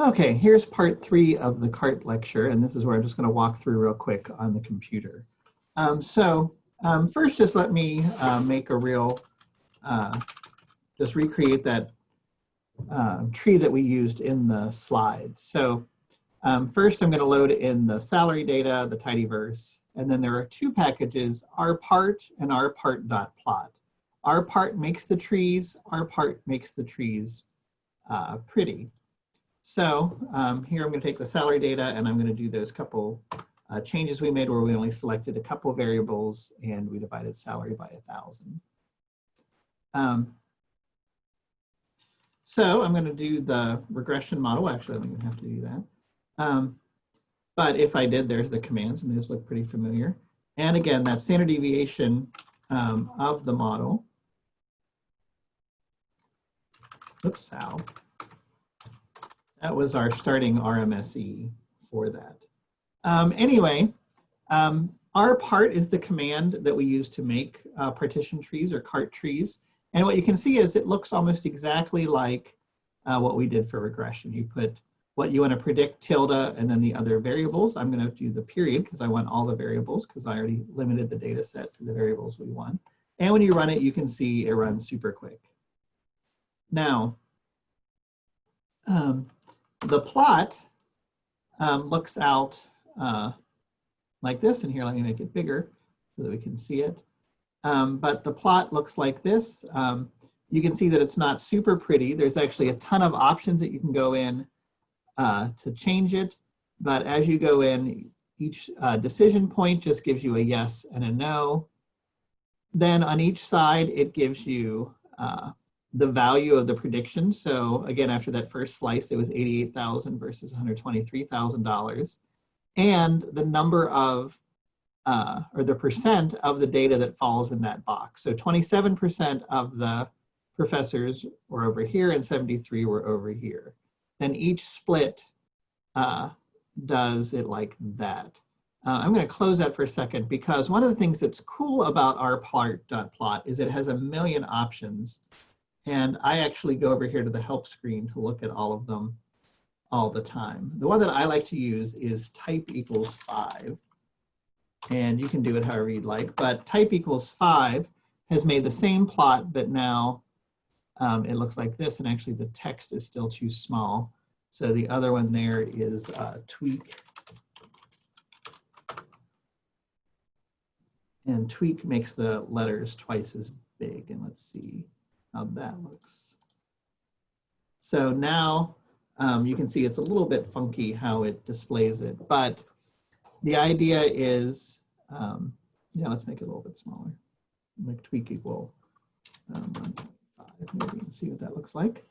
Okay, here's part three of the CART lecture, and this is where I'm just going to walk through real quick on the computer. Um, so um, first, just let me uh, make a real, uh, just recreate that uh, tree that we used in the slides. So um, first, I'm going to load in the salary data, the tidyverse, and then there are two packages, rpart and rpart.plot. rpart makes the trees, rpart makes the trees uh, pretty. So um, here I'm going to take the salary data and I'm going to do those couple uh, changes we made where we only selected a couple variables and we divided salary by a thousand. Um, so I'm going to do the regression model. Actually, I don't even have to do that. Um, but if I did, there's the commands and those look pretty familiar. And again, that standard deviation um, of the model. Oops, Sal. That was our starting RMSE for that. Um, anyway, um, rpart is the command that we use to make uh, partition trees or cart trees. And what you can see is it looks almost exactly like uh, what we did for regression. You put what you want to predict tilde and then the other variables. I'm going to do the period because I want all the variables because I already limited the data set to the variables we want. And when you run it, you can see it runs super quick. Now, um, the plot um, looks out uh, like this, and here let me make it bigger so that we can see it. Um, but the plot looks like this. Um, you can see that it's not super pretty. There's actually a ton of options that you can go in uh, to change it. But as you go in, each uh, decision point just gives you a yes and a no. Then on each side, it gives you uh, the value of the prediction. So again, after that first slice, it was 88,000 versus $123,000. And the number of, uh, or the percent of the data that falls in that box. So 27% of the professors were over here and 73 were over here. Then each split uh, does it like that. Uh, I'm going to close that for a second because one of the things that's cool about rpart.plot is it has a million options and I actually go over here to the help screen to look at all of them all the time. The one that I like to use is type equals five. And you can do it however you'd like, but type equals five has made the same plot, but now um, it looks like this, and actually the text is still too small. So the other one there is uh, tweak. And tweak makes the letters twice as big, and let's see how that looks. So now um, you can see it's a little bit funky how it displays it, but the idea is, um, yeah, let's make it a little bit smaller. Make tweak equal um, 1.5. Maybe and see what that looks like.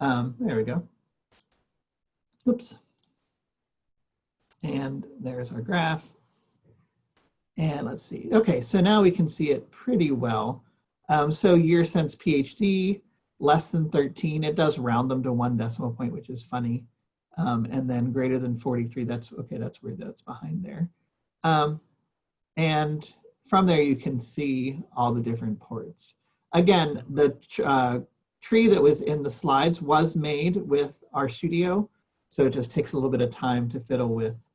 Um, there we go. Oops. And there's our graph. And let's see. Okay, so now we can see it pretty well. Um, so year since PhD, less than 13, it does round them to one decimal point, which is funny. Um, and then greater than 43, that's okay, that's where that's behind there. Um, and from there you can see all the different ports. Again, the uh, tree that was in the slides was made with RStudio, so it just takes a little bit of time to fiddle with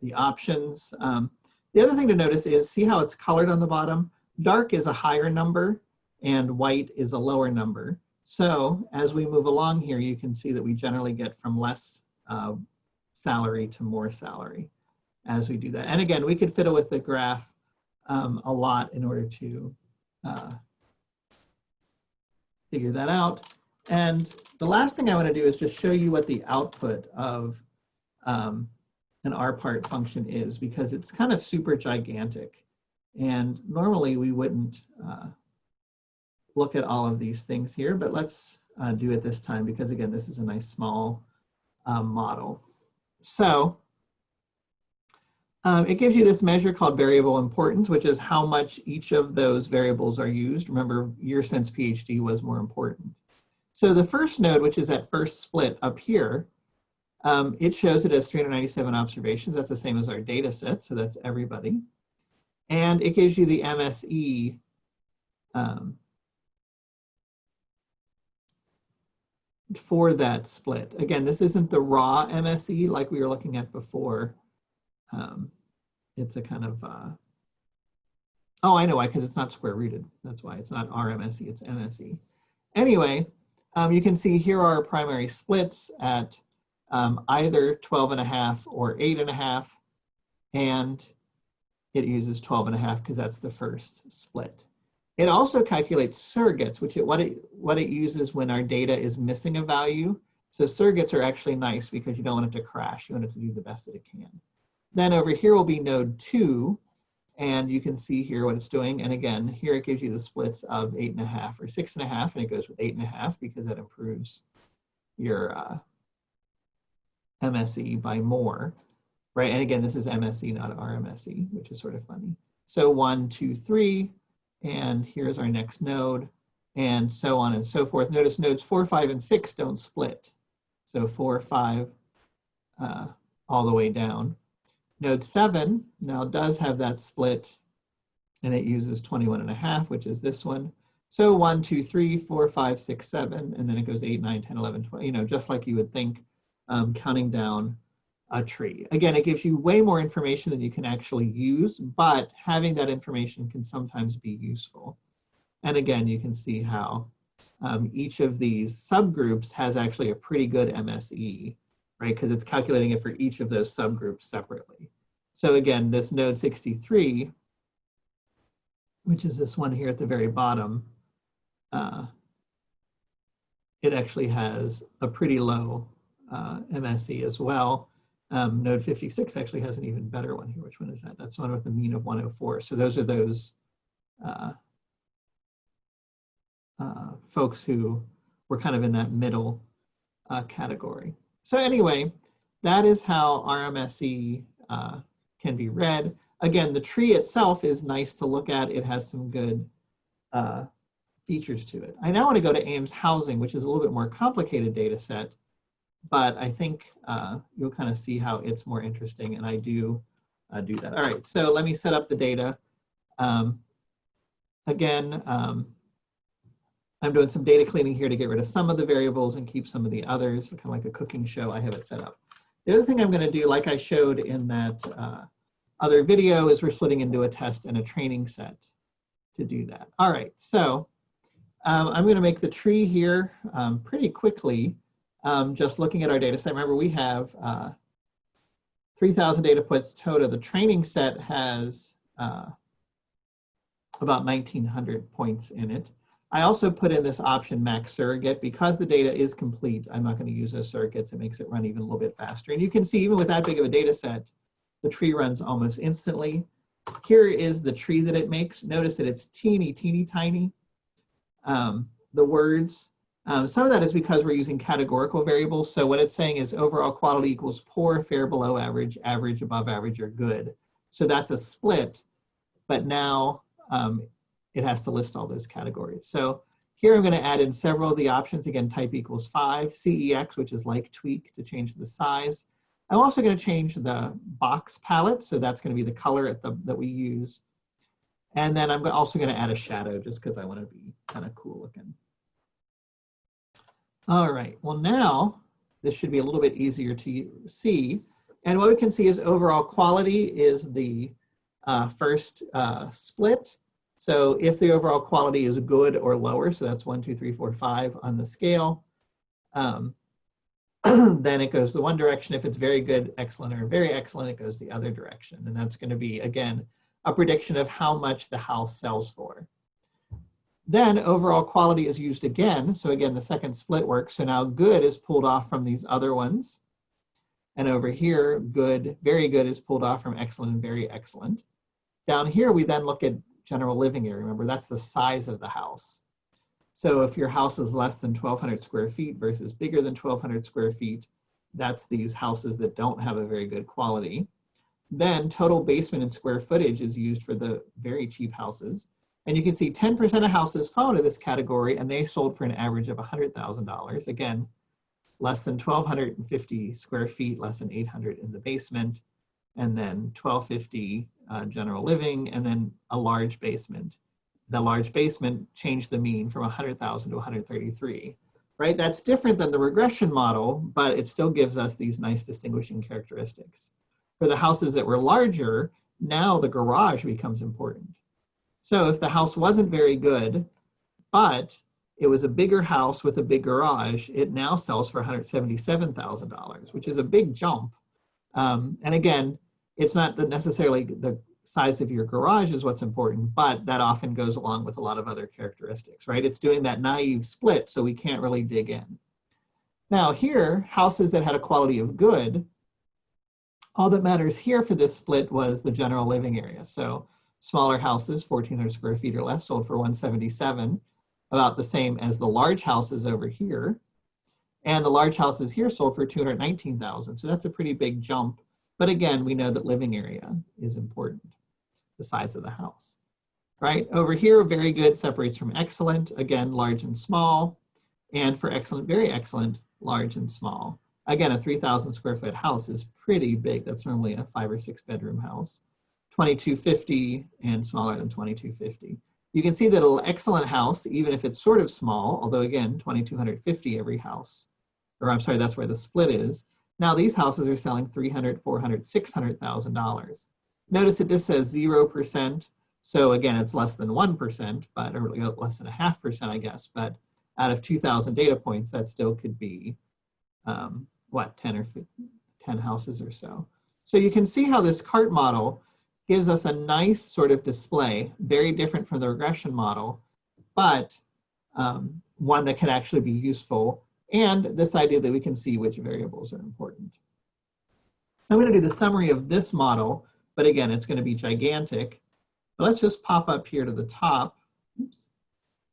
the options. Um, the other thing to notice is, see how it's colored on the bottom? Dark is a higher number, and white is a lower number. So as we move along here, you can see that we generally get from less uh, salary to more salary as we do that. And again, we could fiddle with the graph um, a lot in order to uh, figure that out. And the last thing I want to do is just show you what the output of um, an part function is because it's kind of super gigantic. And normally we wouldn't uh, look at all of these things here, but let's uh, do it this time because again, this is a nice small um, model. So um, it gives you this measure called variable importance, which is how much each of those variables are used. Remember, year since PhD was more important. So the first node, which is that first split up here, um, it shows it as 397 observations. That's the same as our data set, so that's everybody. And it gives you the MSE um, for that split. Again, this isn't the raw MSE like we were looking at before. Um, it's a kind of, uh, oh, I know why, because it's not square rooted. That's why it's not RMSE, it's MSE. Anyway, um, you can see here are our primary splits at um, either 12 and a half or eight and a half, and it uses 12 and a half because that's the first split. It also calculates surrogates, which it, what, it, what it uses when our data is missing a value. So surrogates are actually nice because you don't want it to crash. You want it to do the best that it can. Then over here will be node two, and you can see here what it's doing. And again, here it gives you the splits of eight and a half or six and a half, and it goes with eight and a half because that improves your uh, MSE by more, right? And again, this is MSE, not RMSE, which is sort of funny. So one, two, three, and here's our next node, and so on and so forth. Notice nodes four, five, and six don't split. So four, five, uh, all the way down. Node seven now does have that split, and it uses 21 and a half, which is this one. So one, two, three, four, five, six, seven, and then it goes eight, nine, 10, 11, 12, you know, just like you would think um, counting down a tree. Again, it gives you way more information than you can actually use, but having that information can sometimes be useful. And again, you can see how um, each of these subgroups has actually a pretty good MSE, right? Because it's calculating it for each of those subgroups separately. So again, this node 63, which is this one here at the very bottom, uh, it actually has a pretty low uh, MSE as well. Um, node 56 actually has an even better one here. Which one is that? That's one with the mean of 104. So those are those uh, uh, folks who were kind of in that middle uh, category. So anyway, that is how RMSE uh, can be read. Again, the tree itself is nice to look at. It has some good uh, features to it. I now want to go to Ames housing, which is a little bit more complicated data set but I think uh, you'll kind of see how it's more interesting and I do uh, do that. All right, so let me set up the data. Um, again, um, I'm doing some data cleaning here to get rid of some of the variables and keep some of the others, kind of like a cooking show, I have it set up. The other thing I'm gonna do, like I showed in that uh, other video, is we're splitting into a test and a training set to do that. All right, so um, I'm gonna make the tree here um, pretty quickly um, just looking at our data set, remember we have uh, 3,000 data points total. The training set has uh, about 1,900 points in it. I also put in this option max surrogate because the data is complete. I'm not going to use those surrogates. It makes it run even a little bit faster. And you can see even with that big of a data set, the tree runs almost instantly. Here is the tree that it makes. Notice that it's teeny, teeny, tiny. Um, the words um, some of that is because we're using categorical variables. So what it's saying is overall quality equals poor, fair, below average, average, above average, or good. So that's a split, but now um, it has to list all those categories. So here I'm gonna add in several of the options. Again, type equals five, CEX, which is like tweak to change the size. I'm also gonna change the box palette. So that's gonna be the color the, that we use. And then I'm also gonna add a shadow just because I wanna be kind of cool looking. All right, well now, this should be a little bit easier to see. And what we can see is overall quality is the uh, first uh, split. So if the overall quality is good or lower, so that's one, two, three, four, five on the scale, um, then it goes the one direction. If it's very good, excellent, or very excellent, it goes the other direction. And that's gonna be, again, a prediction of how much the house sells for. Then overall quality is used again. So again, the second split works. So now good is pulled off from these other ones. And over here, good, very good is pulled off from excellent and very excellent. Down here, we then look at general living area. Remember, that's the size of the house. So if your house is less than 1200 square feet versus bigger than 1200 square feet, that's these houses that don't have a very good quality. Then total basement and square footage is used for the very cheap houses. And you can see 10% of houses fall into this category and they sold for an average of $100,000. Again, less than 1,250 square feet, less than 800 in the basement, and then 1,250 uh, general living, and then a large basement. The large basement changed the mean from 100,000 to 133. right? That's different than the regression model, but it still gives us these nice distinguishing characteristics. For the houses that were larger, now the garage becomes important. So if the house wasn't very good, but it was a bigger house with a big garage, it now sells for $177,000, which is a big jump. Um, and again, it's not the necessarily the size of your garage is what's important, but that often goes along with a lot of other characteristics, right? It's doing that naive split, so we can't really dig in. Now here, houses that had a quality of good, all that matters here for this split was the general living area. So smaller houses, 1,400 square feet or less, sold for 177, about the same as the large houses over here. And the large houses here sold for 219,000. So that's a pretty big jump. But again, we know that living area is important the size of the house. Right, over here, very good separates from excellent, again, large and small, and for excellent, very excellent, large and small. Again, a 3,000 square foot house is pretty big. That's normally a five or six bedroom house. 2250 and smaller than 2250. You can see that an excellent house, even if it's sort of small, although again, 2250 every house, or I'm sorry, that's where the split is. Now these houses are selling 300, 400, $600,000. Notice that this says 0%. So again, it's less than 1%, but or less than a half percent, I guess. But out of 2,000 data points, that still could be, um, what, 10 or 10 houses or so. So you can see how this CART model gives us a nice sort of display, very different from the regression model, but um, one that can actually be useful, and this idea that we can see which variables are important. I'm going to do the summary of this model, but again, it's going to be gigantic. But let's just pop up here to the top. Oops.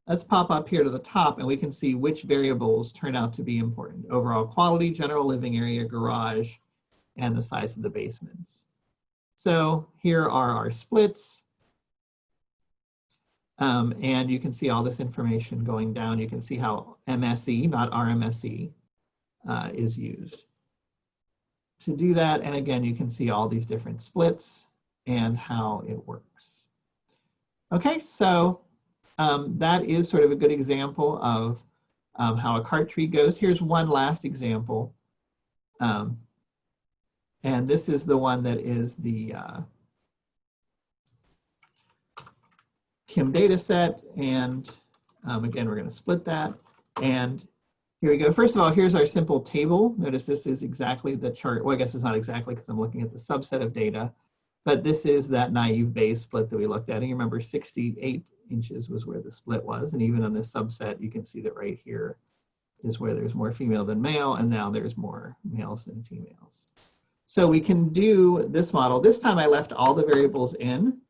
Let's pop up here to the top and we can see which variables turn out to be important. Overall quality, general living area, garage, and the size of the basements. So here are our splits. Um, and you can see all this information going down. You can see how MSE, not RMSE, uh, is used to do that. And again, you can see all these different splits and how it works. Okay, so um, that is sort of a good example of um, how a cart tree goes. Here's one last example. Um, and this is the one that is the uh, Kim data set. And um, again, we're going to split that. And here we go. First of all, here's our simple table. Notice this is exactly the chart. Well, I guess it's not exactly because I'm looking at the subset of data, but this is that naive Bayes split that we looked at. And you remember 68 inches was where the split was. And even on this subset, you can see that right here is where there's more female than male, and now there's more males than females. So we can do this model. This time I left all the variables in.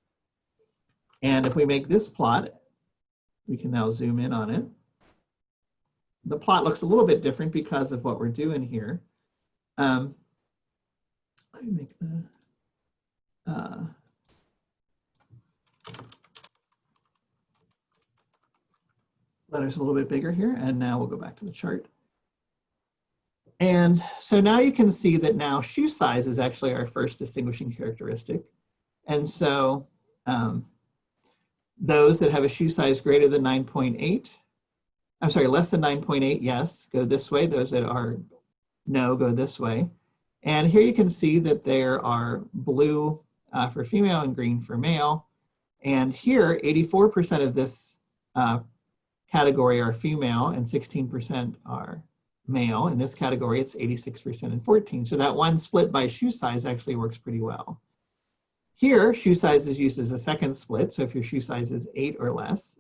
And if we make this plot, we can now zoom in on it the plot looks a little bit different because of what we're doing here. Um, let me make the uh, letters a little bit bigger here. And now we'll go back to the chart. And so now you can see that now shoe size is actually our first distinguishing characteristic. And so um, those that have a shoe size greater than 9.8 I'm sorry, less than 9.8, yes, go this way. Those that are no, go this way. And here you can see that there are blue uh, for female and green for male. And here, 84% of this uh, category are female and 16% are male. In this category, it's 86% and 14. So that one split by shoe size actually works pretty well. Here, shoe size is used as a second split. So if your shoe size is eight or less,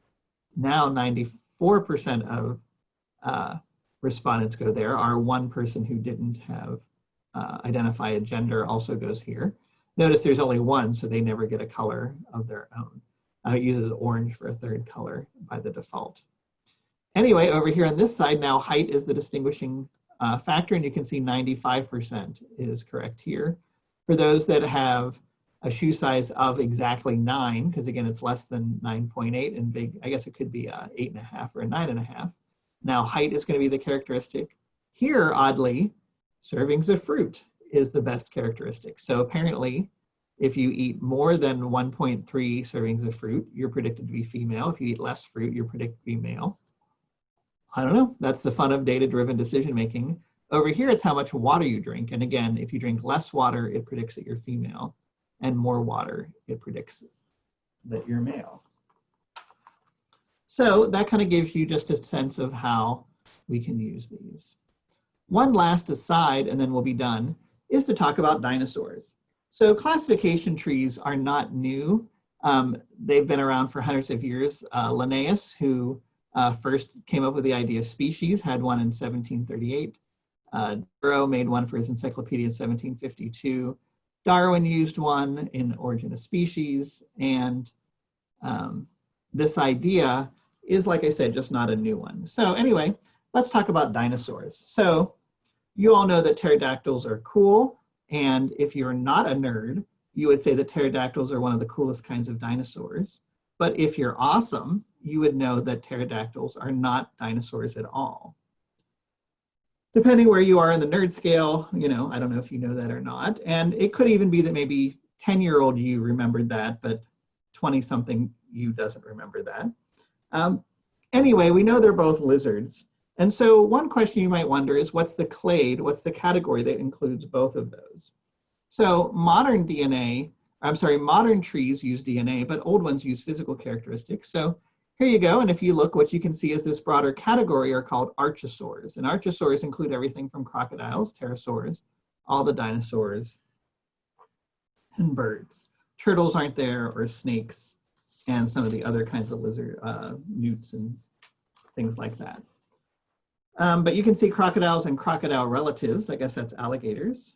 now 94 4% of uh, respondents go there. Our one person who didn't have uh, identify a gender also goes here. Notice there's only one, so they never get a color of their own. Uh, it uses orange for a third color by the default. Anyway, over here on this side now, height is the distinguishing uh, factor, and you can see 95% is correct here. For those that have a shoe size of exactly nine, because again, it's less than 9.8 and big, I guess it could be a eight and a half or a nine and a half. Now height is gonna be the characteristic. Here, oddly, servings of fruit is the best characteristic. So apparently, if you eat more than 1.3 servings of fruit, you're predicted to be female. If you eat less fruit, you're predicted to be male. I don't know, that's the fun of data-driven decision making. Over here, it's how much water you drink. And again, if you drink less water, it predicts that you're female. And more water, it predicts that you're male. So that kind of gives you just a sense of how we can use these. One last aside, and then we'll be done, is to talk about dinosaurs. So classification trees are not new. Um, they've been around for hundreds of years. Uh, Linnaeus, who uh, first came up with the idea of species, had one in 1738. Uh, made one for his encyclopedia in 1752. Darwin used one in Origin of Species. And um, this idea is, like I said, just not a new one. So anyway, let's talk about dinosaurs. So you all know that pterodactyls are cool. And if you're not a nerd, you would say that pterodactyls are one of the coolest kinds of dinosaurs. But if you're awesome, you would know that pterodactyls are not dinosaurs at all. Depending where you are in the nerd scale, you know, I don't know if you know that or not. And it could even be that maybe 10 year old you remembered that, but 20 something you doesn't remember that. Um, anyway, we know they're both lizards. And so one question you might wonder is what's the clade, what's the category that includes both of those? So modern DNA, I'm sorry, modern trees use DNA, but old ones use physical characteristics. So here you go, and if you look, what you can see is this broader category are called archosaurs. And archosaurs include everything from crocodiles, pterosaurs, all the dinosaurs, and birds. Turtles aren't there, or snakes, and some of the other kinds of lizard, uh, newts and things like that. Um, but you can see crocodiles and crocodile relatives. I guess that's alligators,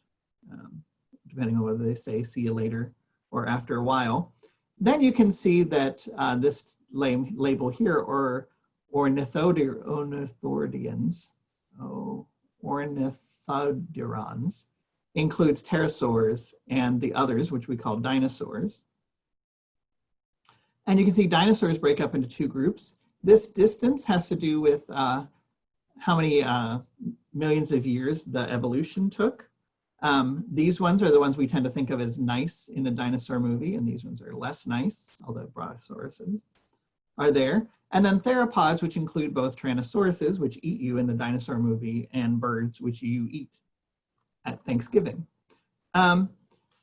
um, depending on whether they say see you later or after a while. Then you can see that uh, this label here, or ornithodians, oh, ornithodorans, includes pterosaurs and the others, which we call dinosaurs. And you can see dinosaurs break up into two groups. This distance has to do with uh, how many uh, millions of years the evolution took. Um, these ones are the ones we tend to think of as nice in a dinosaur movie, and these ones are less nice, although brontosauruses are there. And then theropods, which include both Tyrannosauruses, which eat you in the dinosaur movie, and birds, which you eat at Thanksgiving. Um,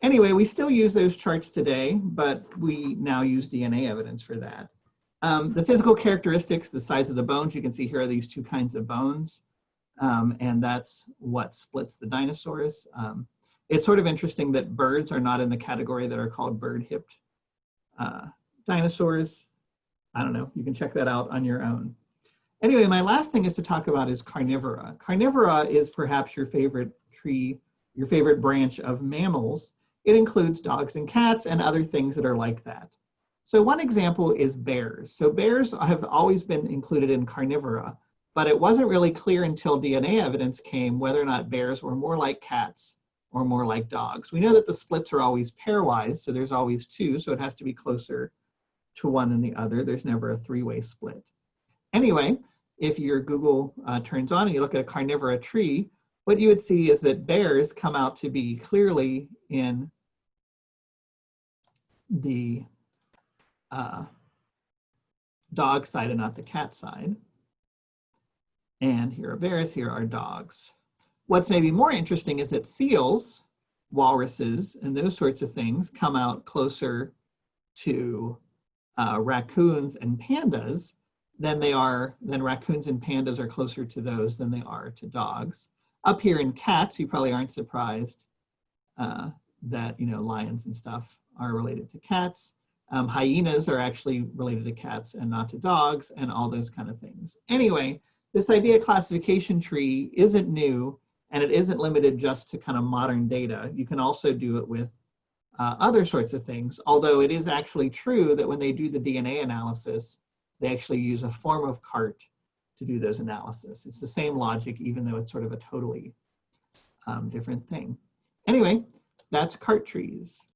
Anyway, we still use those charts today, but we now use DNA evidence for that. Um, the physical characteristics, the size of the bones, you can see here are these two kinds of bones, um, and that's what splits the dinosaurs. Um, it's sort of interesting that birds are not in the category that are called bird-hipped uh, dinosaurs. I don't know, you can check that out on your own. Anyway, my last thing is to talk about is carnivora. Carnivora is perhaps your favorite tree, your favorite branch of mammals, it includes dogs and cats and other things that are like that. So one example is bears. So bears have always been included in carnivora, but it wasn't really clear until DNA evidence came whether or not bears were more like cats or more like dogs. We know that the splits are always pairwise, so there's always two, so it has to be closer to one than the other. There's never a three-way split. Anyway, if your Google uh, turns on and you look at a carnivora tree, what you would see is that bears come out to be clearly in the uh, dog side and not the cat side. And here are bears, here are dogs. What's maybe more interesting is that seals, walruses, and those sorts of things come out closer to uh, raccoons and pandas than they are, than raccoons and pandas are closer to those than they are to dogs. Up here in cats, you probably aren't surprised uh, that, you know, lions and stuff are related to cats. Um, hyenas are actually related to cats and not to dogs and all those kind of things. Anyway, this idea classification tree isn't new and it isn't limited just to kind of modern data. You can also do it with uh, other sorts of things, although it is actually true that when they do the DNA analysis, they actually use a form of CART to do those analysis. It's the same logic, even though it's sort of a totally um, different thing. Anyway, that's CART trees.